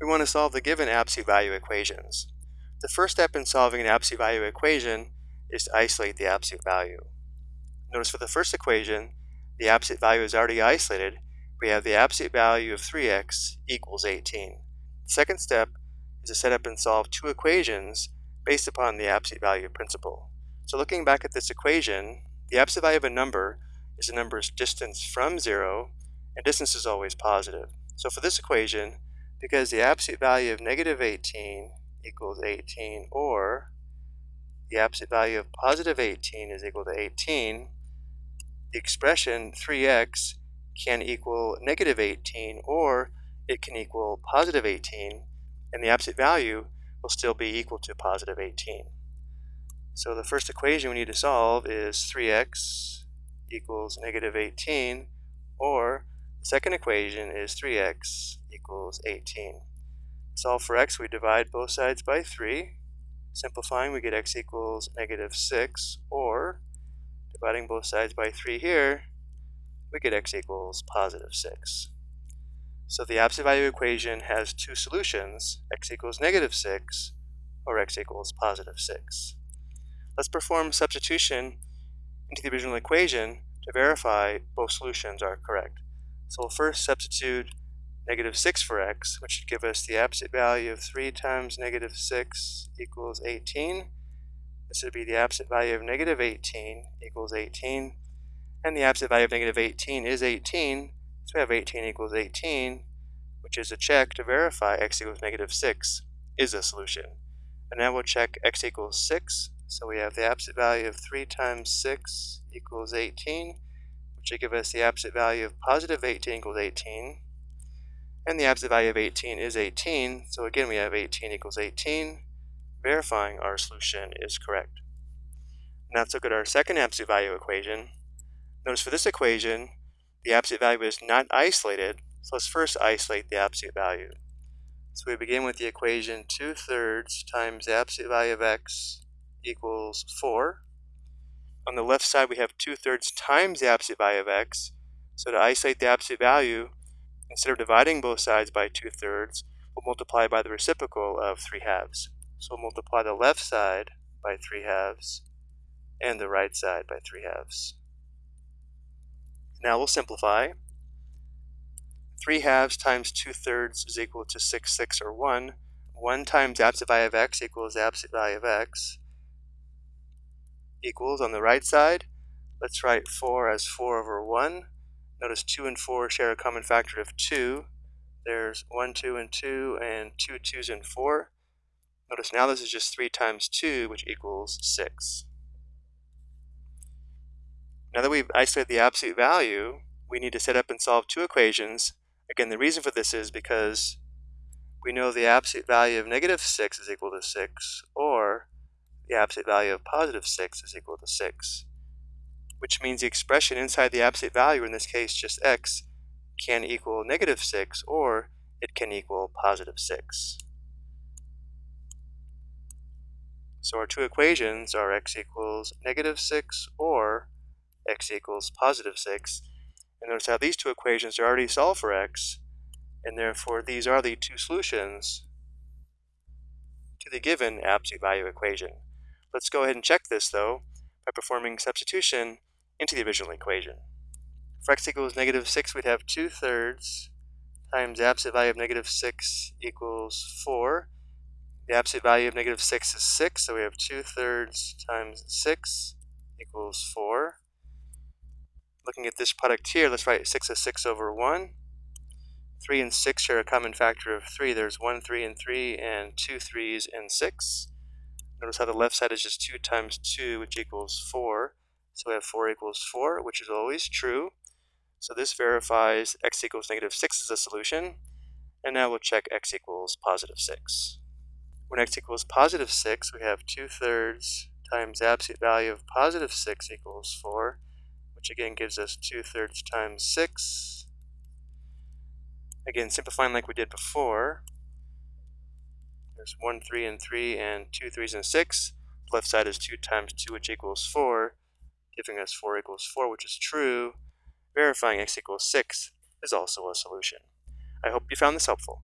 we want to solve the given absolute value equations. The first step in solving an absolute value equation is to isolate the absolute value. Notice for the first equation, the absolute value is already isolated. We have the absolute value of 3x equals 18. The second step is to set up and solve two equations based upon the absolute value principle. So looking back at this equation, the absolute value of a number is a number's distance from zero, and distance is always positive. So for this equation, because the absolute value of negative 18 equals 18, or the absolute value of positive 18 is equal to 18, the expression 3x can equal negative 18, or it can equal positive 18, and the absolute value will still be equal to positive 18. So the first equation we need to solve is 3x equals negative 18, or second equation is 3x equals 18. Solve for x, we divide both sides by 3. Simplifying, we get x equals negative 6, or dividing both sides by 3 here, we get x equals positive 6. So the absolute value equation has two solutions, x equals negative 6 or x equals positive 6. Let's perform substitution into the original equation to verify both solutions are correct. So we'll first substitute negative 6 for x, which should give us the absolute value of 3 times negative 6 equals 18. This would be the absolute value of negative 18 equals 18. And the absolute value of negative 18 is 18, so we have 18 equals 18, which is a check to verify x equals negative 6 is a solution. And now we'll check x equals 6. So we have the absolute value of 3 times 6 equals 18, will give us the absolute value of positive 18 equals 18. And the absolute value of 18 is 18, so again we have 18 equals 18, verifying our solution is correct. Now let's look at our second absolute value equation. Notice for this equation, the absolute value is not isolated, so let's first isolate the absolute value. So we begin with the equation 2 thirds times the absolute value of x equals 4. On the left side we have 2 thirds times the absolute value of x. So to isolate the absolute value, instead of dividing both sides by 2 thirds, we'll multiply by the reciprocal of 3 halves. So we'll multiply the left side by 3 halves and the right side by 3 halves. Now we'll simplify. 3 halves times 2 thirds is equal to 6 6 or 1. 1 times absolute value of x equals absolute value of x equals on the right side. Let's write 4 as 4 over 1. Notice 2 and 4 share a common factor of 2. There's 1, 2, and 2, and 2 2s and 4. Notice now this is just 3 times 2, which equals 6. Now that we've isolated the absolute value, we need to set up and solve two equations. Again, the reason for this is because we know the absolute value of negative 6 is equal to 6, or absolute value of positive 6 is equal to 6, which means the expression inside the absolute value, in this case just x, can equal negative 6, or it can equal positive 6. So our two equations are x equals negative 6 or x equals positive 6. And notice how these two equations are already solved for x, and therefore these are the two solutions to the given absolute value equation. Let's go ahead and check this though by performing substitution into the original equation. For x equals negative 6, we'd have 2 thirds times the absolute value of negative 6 equals 4. The absolute value of negative 6 is 6, so we have 2 thirds times 6 equals 4. Looking at this product here, let's write 6 as 6 over 1. 3 and 6 share a common factor of 3. There's 1 3 and 3 and 2 3s and 6. Notice how the left side is just 2 times 2, which equals 4. So we have 4 equals 4, which is always true. So this verifies x equals negative 6 is a solution. And now we'll check x equals positive 6. When x equals positive 6, we have 2 thirds times absolute value of positive 6 equals 4, which again gives us 2 thirds times 6. Again, simplifying like we did before, there's 1 3 and 3 and 2 3s and 6. The left side is 2 times 2, which equals 4, giving us 4 equals 4, which is true. Verifying x equals 6 is also a solution. I hope you found this helpful.